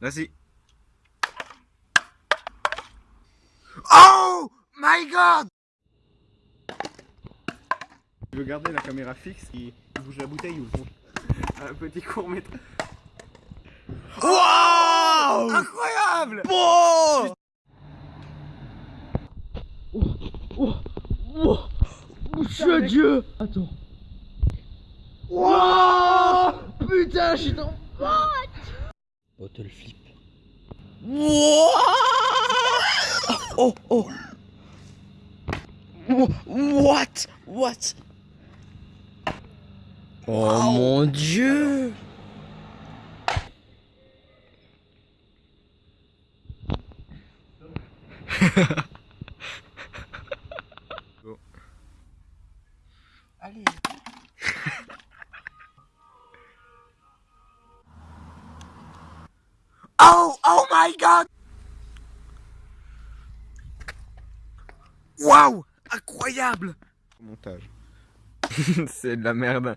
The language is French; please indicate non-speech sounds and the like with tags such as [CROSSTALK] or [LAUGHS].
Vas-y. Oh my god. Tu veux garder la caméra fixe qui bouge la bouteille ou un petit court métrage Wow. Incroyable. Bon. Oh, oh, oh, oh, Dieu. Attends. Wow. Putain, je suis dans... Bottle flip. Wow Oh, oh. What? What? Oh mon dieu. [LAUGHS] Allez. Oh, oh my god. Waouh, incroyable. Montage. [LAUGHS] C'est de la merde.